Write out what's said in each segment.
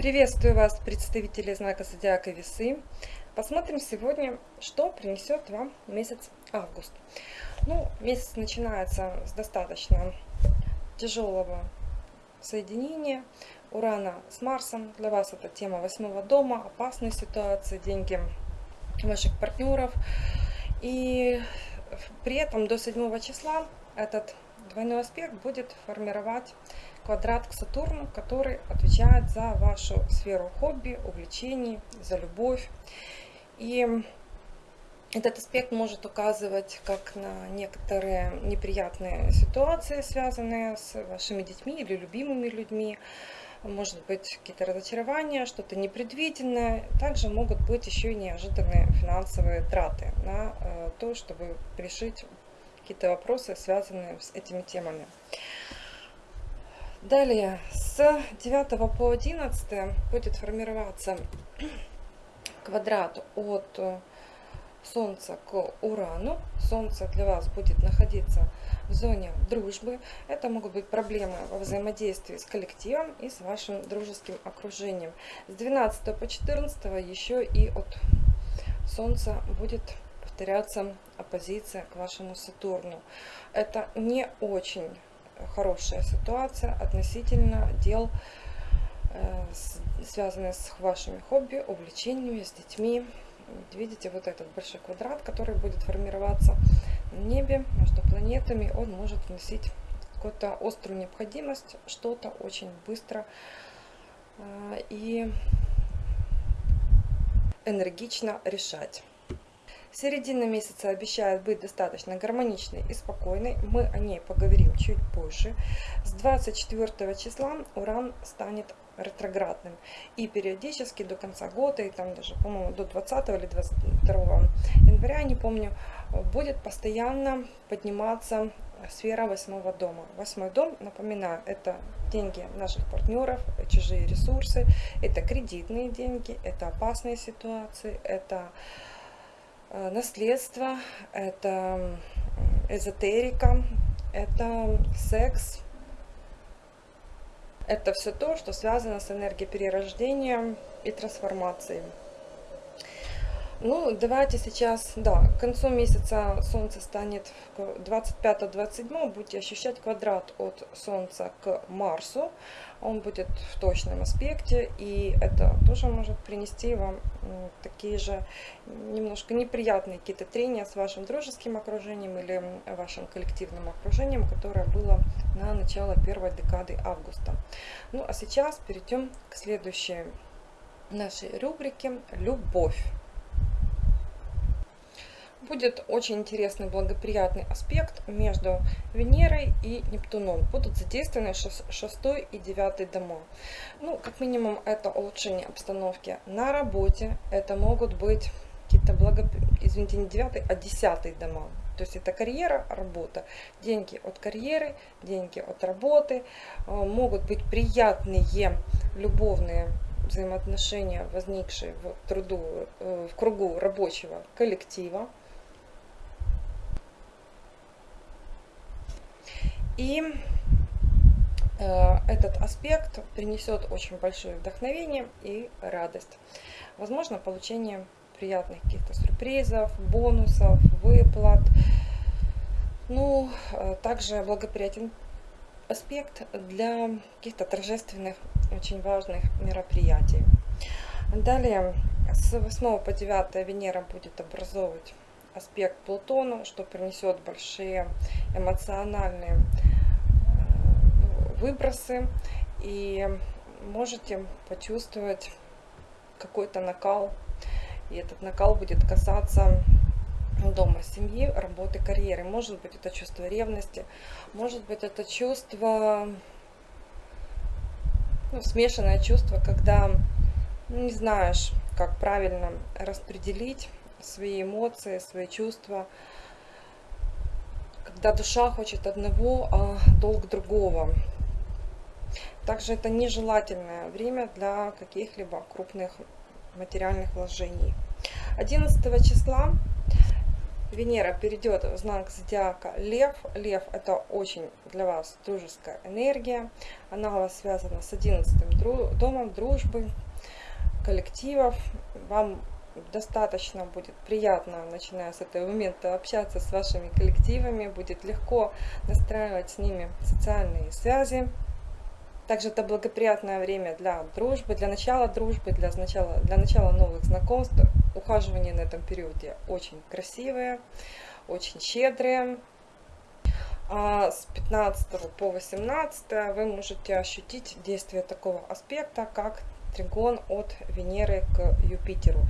Приветствую вас, представители знака Зодиака Весы. Посмотрим сегодня, что принесет вам месяц август. Ну, месяц начинается с достаточно тяжелого соединения Урана с Марсом. Для вас это тема восьмого дома, опасные ситуации, деньги ваших партнеров. И при этом до 7 числа этот двойной аспект будет формировать квадрат к Сатурну, который отвечает за вашу сферу хобби, увлечений, за любовь. И этот аспект может указывать как на некоторые неприятные ситуации, связанные с вашими детьми или любимыми людьми. Может быть какие-то разочарования, что-то непредвиденное. Также могут быть еще и неожиданные финансовые траты на э, то, чтобы решить какие-то вопросы, связанные с этими темами. Далее, с 9 по 11 будет формироваться квадрат от Солнца к Урану. Солнце для вас будет находиться в зоне дружбы. Это могут быть проблемы во взаимодействии с коллективом и с вашим дружеским окружением. С 12 по 14 еще и от Солнца будет повторяться оппозиция к вашему Сатурну. Это не очень хорошая ситуация относительно дел, э, связанных с вашими хобби, увлечениями, с детьми. Видите вот этот большой квадрат, который будет формироваться в небе между планетами. Он может вносить какую-то острую необходимость, что-то очень быстро э, и энергично решать. Середина месяца обещает быть достаточно гармоничной и спокойной. Мы о ней поговорим чуть позже. С 24 числа Уран станет ретроградным. И периодически до конца года, и там даже, по-моему, до 20 или 22 января, не помню, будет постоянно подниматься сфера восьмого дома. Восьмой дом, напоминаю, это деньги наших партнеров, чужие ресурсы, это кредитные деньги, это опасные ситуации, это наследство, это эзотерика, это секс. Это все то, что связано с энергией перерождения и трансформацией. Ну, давайте сейчас, да, к концу месяца Солнце станет 25-27, будете ощущать квадрат от Солнца к Марсу. Он будет в точном аспекте, и это тоже может принести вам такие же немножко неприятные какие-то трения с вашим дружеским окружением или вашим коллективным окружением, которое было на начало первой декады августа. Ну, а сейчас перейдем к следующей нашей рубрике «Любовь» будет очень интересный благоприятный аспект между Венерой и Нептуном. Будут задействованы 6 и 9 дома. Ну, как минимум, это улучшение обстановки на работе. Это могут быть какие-то благо... извините, не 9, а 10 дома. То есть это карьера, работа. Деньги от карьеры, деньги от работы. Э, могут быть приятные любовные взаимоотношения, возникшие в, труду, э, в кругу рабочего коллектива. И э, этот аспект принесет очень большое вдохновение и радость. Возможно, получение приятных каких-то сюрпризов, бонусов, выплат. Ну, э, также благоприятен аспект для каких-то торжественных, очень важных мероприятий. Далее, с 8 по 9 Венера будет образовывать аспект Плутону, что принесет большие эмоциональные выбросы и можете почувствовать какой-то накал. И этот накал будет касаться дома, семьи, работы, карьеры. Может быть это чувство ревности, может быть это чувство, ну, смешанное чувство, когда не знаешь, как правильно распределить свои эмоции, свои чувства, когда душа хочет одного, а долг другого. Также это нежелательное время для каких-либо крупных материальных вложений. 11 числа Венера перейдет в знак зодиака Лев. Лев это очень для вас дружеская энергия. Она у вас связана с 11 домом дружбы, коллективов. Вам достаточно будет приятно, начиная с этого момента, общаться с вашими коллективами. Будет легко настраивать с ними социальные связи. Также это благоприятное время для дружбы, для начала дружбы, для начала, для начала новых знакомств. Ухаживание на этом периоде очень красивые, очень щедрые. А с 15 по 18 вы можете ощутить действие такого аспекта, как тригон от Венеры к Юпитеру.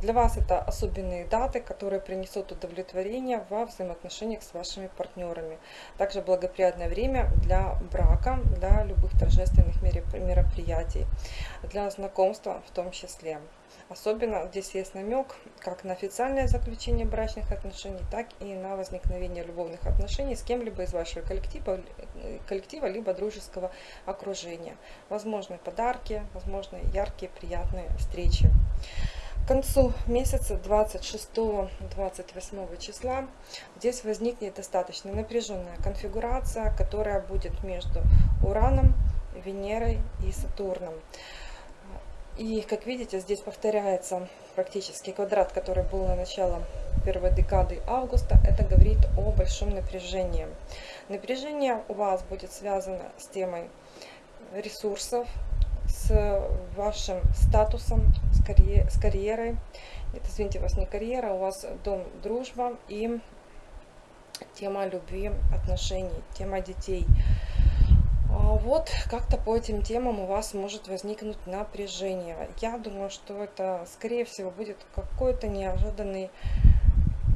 Для вас это особенные даты, которые принесут удовлетворение во взаимоотношениях с вашими партнерами. Также благоприятное время для брака, для любых торжественных мероприятий, для знакомства в том числе. Особенно здесь есть намек как на официальное заключение брачных отношений, так и на возникновение любовных отношений с кем-либо из вашего коллектива, коллектива либо дружеского окружения. Возможны подарки, возможны яркие, приятные встречи. К концу месяца 26-28 числа здесь возникнет достаточно напряженная конфигурация, которая будет между Ураном, Венерой и Сатурном. И, как видите, здесь повторяется практически квадрат, который был на начало первой декады августа. Это говорит о большом напряжении. Напряжение у вас будет связано с темой ресурсов, с вашим статусом, с, карьер, с карьерой. Нет, извините, у вас не карьера, у вас дом дружба и тема любви, отношений, тема детей. А вот как-то по этим темам у вас может возникнуть напряжение. Я думаю, что это, скорее всего, будет какой-то неожиданный...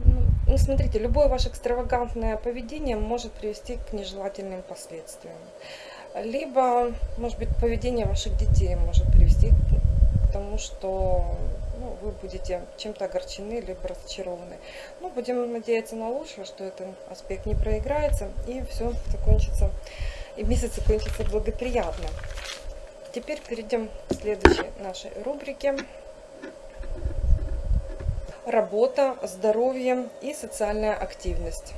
Ну, ну, смотрите, любое ваше экстравагантное поведение может привести к нежелательным последствиям. Либо, может быть, поведение ваших детей может привести к тому, что ну, вы будете чем-то огорчены, либо разочарованы. Ну, будем надеяться на лучшее, что этот аспект не проиграется и все закончится и месяц закончится благоприятно. Теперь перейдем к следующей нашей рубрике. Работа, здоровье и социальная активность.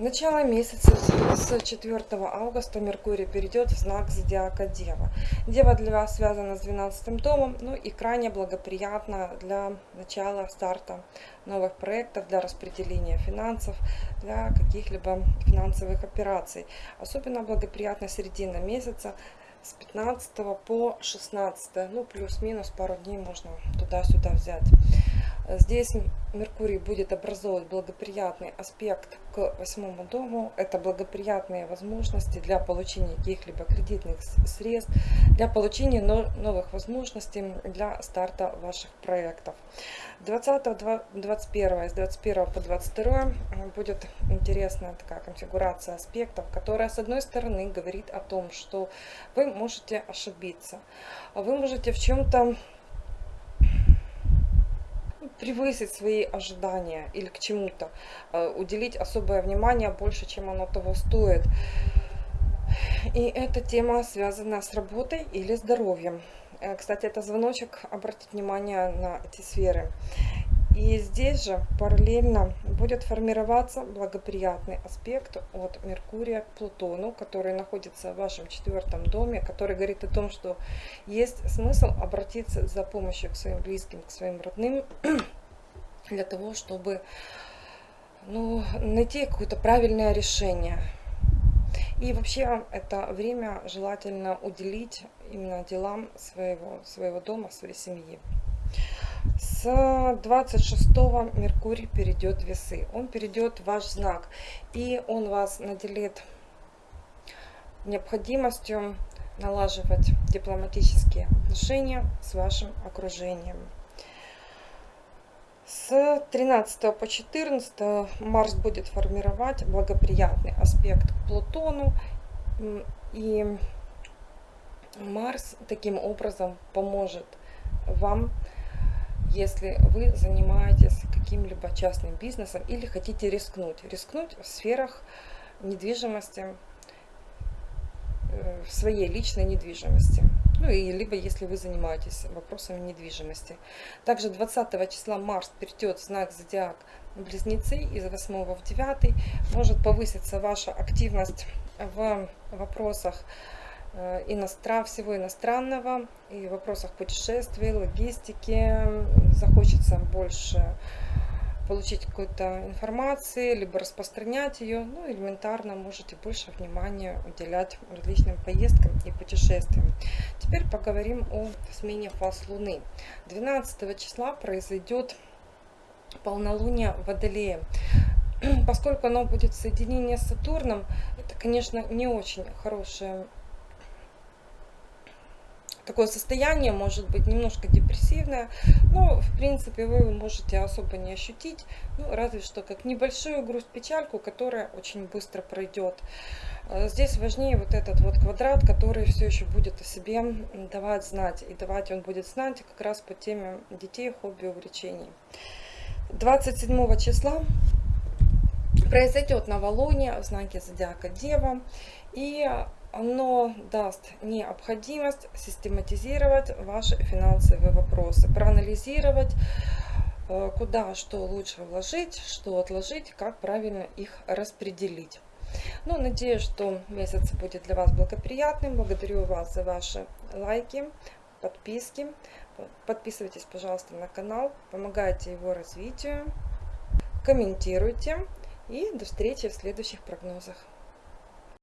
Начало месяца с 4 августа Меркурий перейдет в знак зодиака Дева. Дева для вас связана с 12 домом, ну и крайне благоприятно для начала старта новых проектов, для распределения финансов, для каких-либо финансовых операций. Особенно благоприятна середина месяца с 15 по 16, ну плюс-минус пару дней можно туда-сюда взять. Здесь Меркурий будет образовывать благоприятный аспект к восьмому дому. Это благоприятные возможности для получения каких-либо кредитных средств, для получения новых возможностей для старта ваших проектов. 20-21, с 21 по 22 будет интересная такая конфигурация аспектов, которая с одной стороны говорит о том, что вы можете ошибиться, вы можете в чем-то превысить свои ожидания или к чему-то, э, уделить особое внимание больше, чем оно того стоит. И эта тема связана с работой или здоровьем. Э, кстати, это звоночек, обратить внимание на эти сферы. И здесь же параллельно будет формироваться благоприятный аспект от Меркурия к Плутону, который находится в вашем четвертом доме, который говорит о том, что есть смысл обратиться за помощью к своим близким, к своим родным, для того, чтобы ну, найти какое-то правильное решение. И вообще это время желательно уделить именно делам своего, своего дома, своей семьи. С 26 Меркурий перейдет в весы. Он перейдет в ваш знак. И он вас наделит необходимостью налаживать дипломатические отношения с вашим окружением. С 13 по 14 Марс будет формировать благоприятный аспект к Плутону. И Марс таким образом поможет вам если вы занимаетесь каким-либо частным бизнесом или хотите рискнуть. Рискнуть в сферах недвижимости, э, своей личной недвижимости. Ну и либо если вы занимаетесь вопросами недвижимости. Также 20 числа Марс перейдет в знак зодиак Близнецы из 8 в 9. Может повыситься ваша активность в вопросах иностран, всего иностранного и в вопросах путешествий, логистики. Захочется больше получить какой-то информации, либо распространять ее, ну, элементарно можете больше внимания уделять различным поездкам и путешествиям. Теперь поговорим о смене фаз Луны. 12 числа произойдет полнолуние Водолея. Поскольку оно будет соединение с Сатурном, это, конечно, не очень хорошее такое состояние может быть немножко депрессивное, но в принципе вы можете особо не ощутить, ну, разве что как небольшую грусть, печальку, которая очень быстро пройдет. Э, здесь важнее вот этот вот квадрат, который все еще будет о себе давать знать, и давать он будет знать как раз по теме детей, хобби, увлечений. 27 числа произойдет новолуние в знаке зодиака Дева, и оно даст необходимость систематизировать ваши финансовые вопросы, проанализировать, э, куда что лучше вложить, что отложить, как правильно их распределить. Ну, надеюсь, что месяц будет для вас благоприятным. Благодарю вас за ваши лайки, подписки. Подписывайтесь, пожалуйста, на канал, помогайте его развитию, комментируйте. И до встречи в следующих прогнозах.